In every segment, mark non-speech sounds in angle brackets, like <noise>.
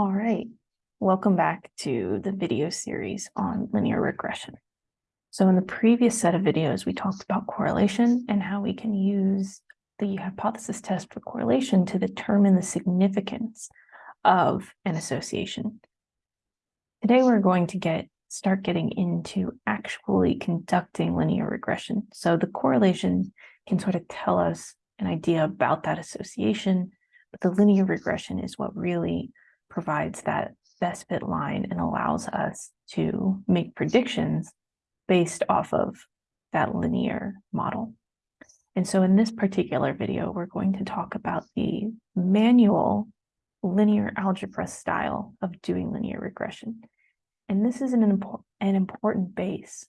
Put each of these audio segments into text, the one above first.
All right, welcome back to the video series on linear regression. So in the previous set of videos, we talked about correlation and how we can use the hypothesis test for correlation to determine the significance of an association. Today, we're going to get start getting into actually conducting linear regression. So the correlation can sort of tell us an idea about that association, but the linear regression is what really provides that best fit line and allows us to make predictions based off of that linear model. And so in this particular video, we're going to talk about the manual linear algebra style of doing linear regression. And this is an, an important base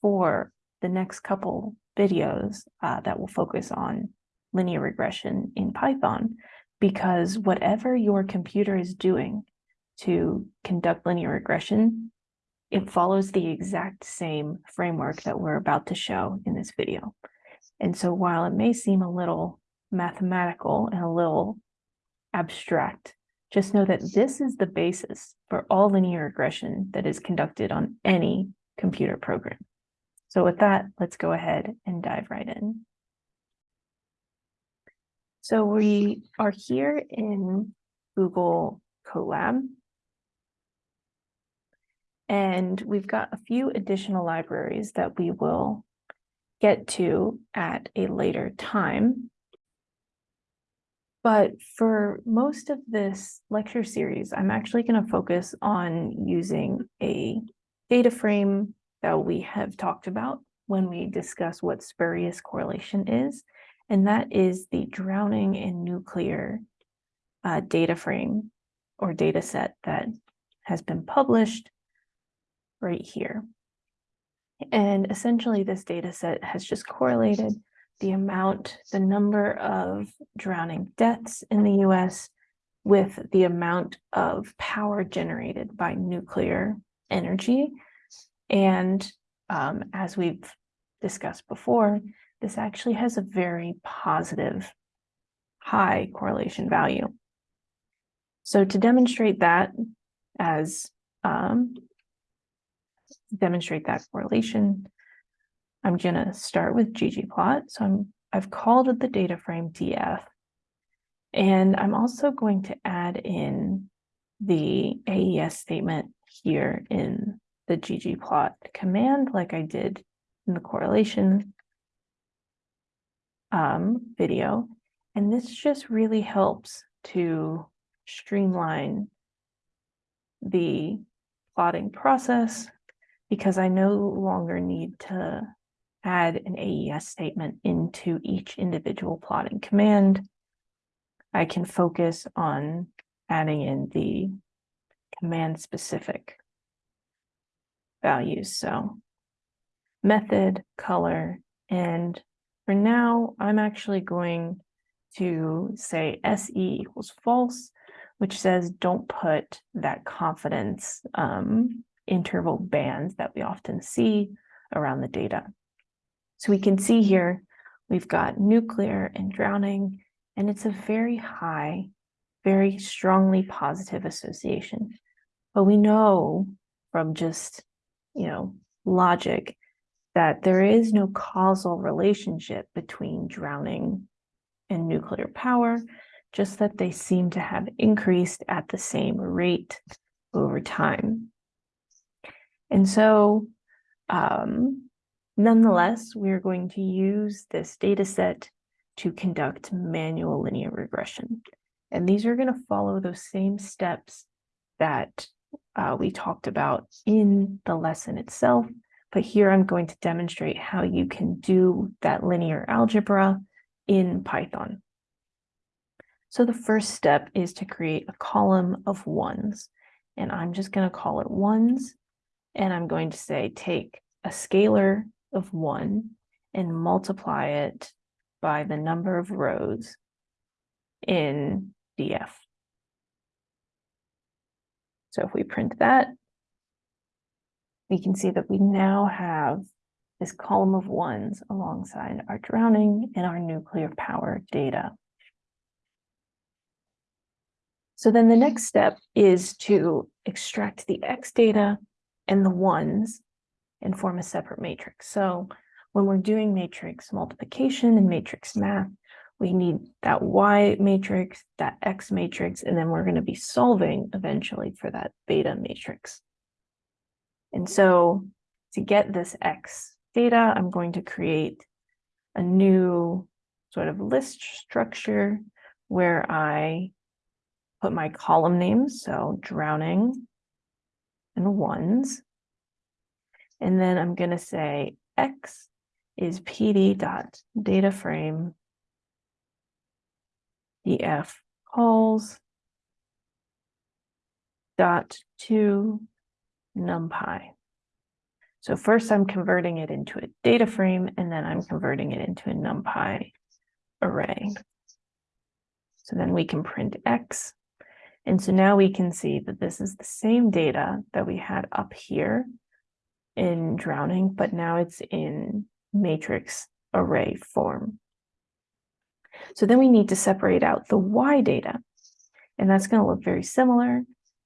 for the next couple videos uh, that will focus on linear regression in Python, because whatever your computer is doing to conduct linear regression, it follows the exact same framework that we're about to show in this video. And so while it may seem a little mathematical and a little abstract, just know that this is the basis for all linear regression that is conducted on any computer program. So with that, let's go ahead and dive right in. So we are here in Google Colab. And we've got a few additional libraries that we will get to at a later time. But for most of this lecture series, I'm actually going to focus on using a data frame that we have talked about when we discuss what spurious correlation is and that is the drowning in nuclear uh, data frame or data set that has been published right here. And essentially this data set has just correlated the amount, the number of drowning deaths in the US with the amount of power generated by nuclear energy. And um, as we've discussed before, this actually has a very positive high correlation value. So to demonstrate that as um, demonstrate that correlation, I'm going to start with ggplot. So I'm, I've called it the data frame df. And I'm also going to add in the AES statement here in the ggplot command like I did in the correlation um, video. And this just really helps to streamline the plotting process because I no longer need to add an AES statement into each individual plotting command. I can focus on adding in the command specific values. So method, color, and for now, I'm actually going to say SE equals false, which says don't put that confidence um, interval bands that we often see around the data. So we can see here, we've got nuclear and drowning, and it's a very high, very strongly positive association. But we know from just, you know, logic that there is no causal relationship between drowning and nuclear power, just that they seem to have increased at the same rate over time. And so, um, nonetheless, we're going to use this data set to conduct manual linear regression. And these are going to follow those same steps that uh, we talked about in the lesson itself, but here I'm going to demonstrate how you can do that linear algebra in Python. So the first step is to create a column of ones. And I'm just going to call it ones. And I'm going to say take a scalar of one and multiply it by the number of rows in df. So if we print that, we can see that we now have this column of ones alongside our drowning and our nuclear power data. So then the next step is to extract the X data and the ones and form a separate matrix. So when we're doing matrix multiplication and matrix math, we need that Y matrix, that X matrix, and then we're going to be solving eventually for that beta matrix. And so to get this X data, I'm going to create a new sort of list structure where I put my column names, so drowning and ones. And then I'm going to say X is PD dot data frame df calls dot to numpy. So first I'm converting it into a data frame and then I'm converting it into a numpy array. So then we can print X. And so now we can see that this is the same data that we had up here in drowning, but now it's in matrix array form. So then we need to separate out the Y data. And that's going to look very similar.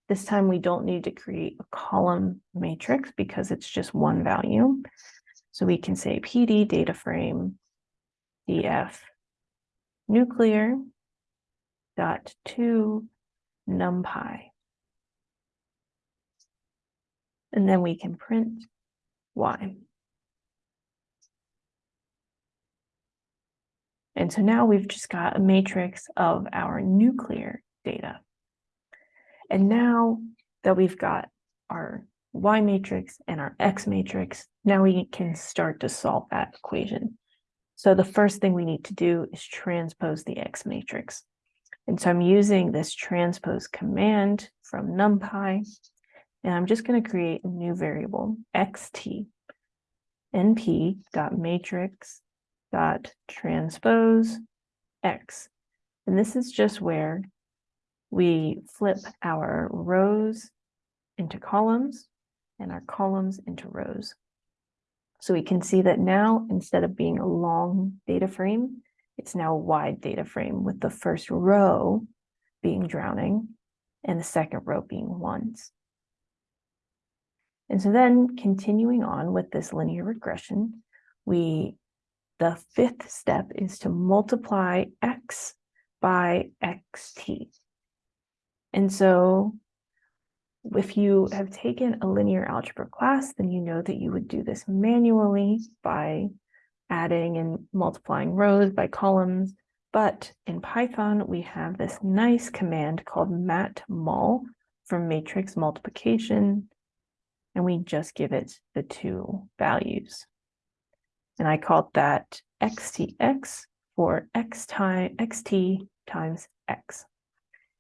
This time we don't need to create a column matrix because it's just one value. So we can say PD data frame df nuclear dot to numpy. And then we can print y. And so now we've just got a matrix of our nuclear data. And now that we've got our Y matrix and our X matrix, now we can start to solve that equation. So the first thing we need to do is transpose the X matrix. And so I'm using this transpose command from NumPy, and I'm just going to create a new variable, xt, np.matrix dot transpose x. And this is just where we flip our rows into columns and our columns into rows. So we can see that now, instead of being a long data frame, it's now a wide data frame with the first row being drowning and the second row being ones. And so then continuing on with this linear regression, we the fifth step is to multiply x by xt. And so if you have taken a linear algebra class, then you know that you would do this manually by adding and multiplying rows by columns. But in Python, we have this nice command called matmul for matrix multiplication, and we just give it the two values. And I called that xtx for x time xt times x.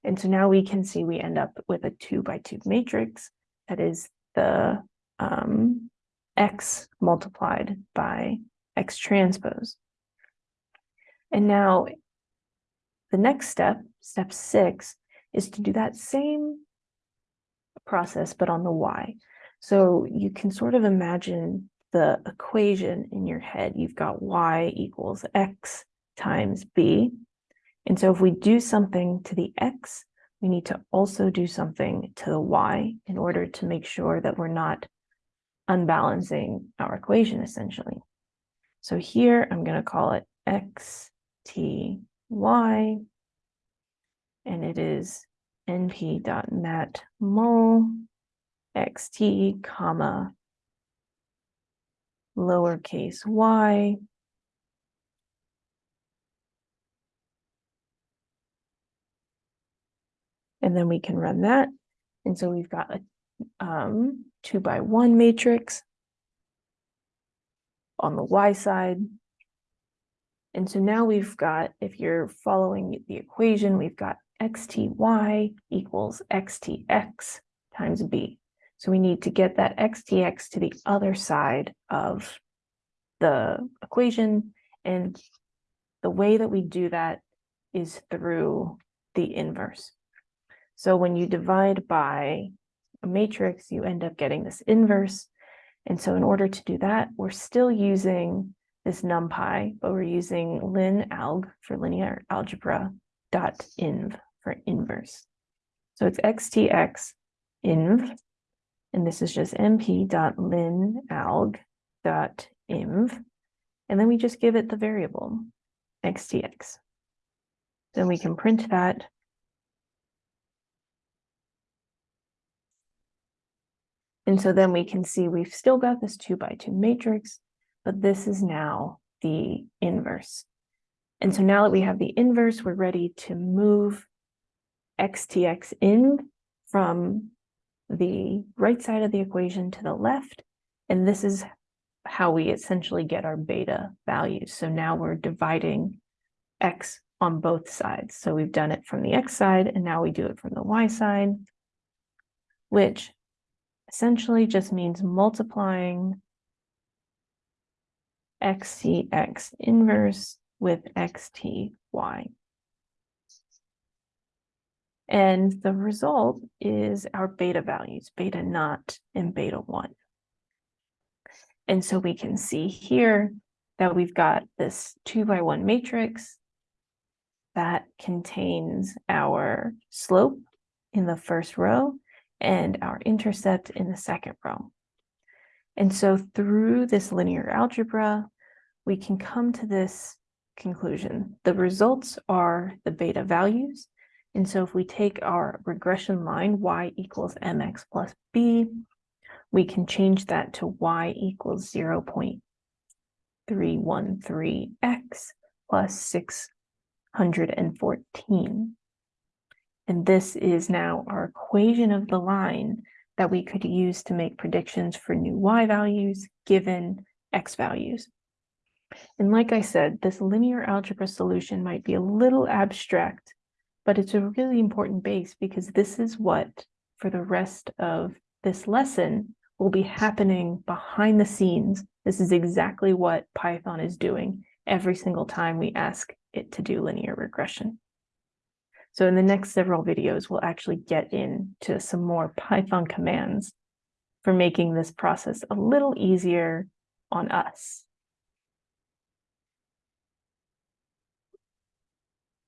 And so now we can see we end up with a two by two matrix that is the um, x multiplied by x transpose. And now the next step, step six, is to do that same process, but on the y. So you can sort of imagine the equation in your head, you've got y equals x times b. And so if we do something to the x, we need to also do something to the y in order to make sure that we're not unbalancing our equation essentially. So here I'm going to call it x, t, y, and it is np.matmul xt comma lowercase y. And then we can run that. And so we've got a um, two by one matrix on the y side. And so now we've got, if you're following the equation, we've got xty equals xtx times b. So we need to get that xtx to the other side of the equation. And the way that we do that is through the inverse. So when you divide by a matrix, you end up getting this inverse. And so in order to do that, we're still using this numpy, but we're using linalg for linear algebra dot inv for inverse. So it's xtx inv, and this is just np.linalg dot inv, and then we just give it the variable xtx. Then we can print that. And so then we can see we've still got this two by two matrix, but this is now the inverse. And so now that we have the inverse, we're ready to move xtx in from the right side of the equation to the left. And this is how we essentially get our beta values. So now we're dividing x on both sides. So we've done it from the x side and now we do it from the y side, which essentially just means multiplying xtx inverse with xty. And the result is our beta values, beta naught and beta one. And so we can see here that we've got this two by one matrix that contains our slope in the first row and our intercept in the second row. And so through this linear algebra, we can come to this conclusion. The results are the beta values. And so if we take our regression line, y equals mx plus b, we can change that to y equals 0 0.313x plus 614. And this is now our equation of the line that we could use to make predictions for new y values given x values. And like I said, this linear algebra solution might be a little abstract, but it's a really important base because this is what, for the rest of this lesson, will be happening behind the scenes. This is exactly what Python is doing every single time we ask it to do linear regression. So in the next several videos, we'll actually get into some more <laughs> Python commands for making this process a little easier on us.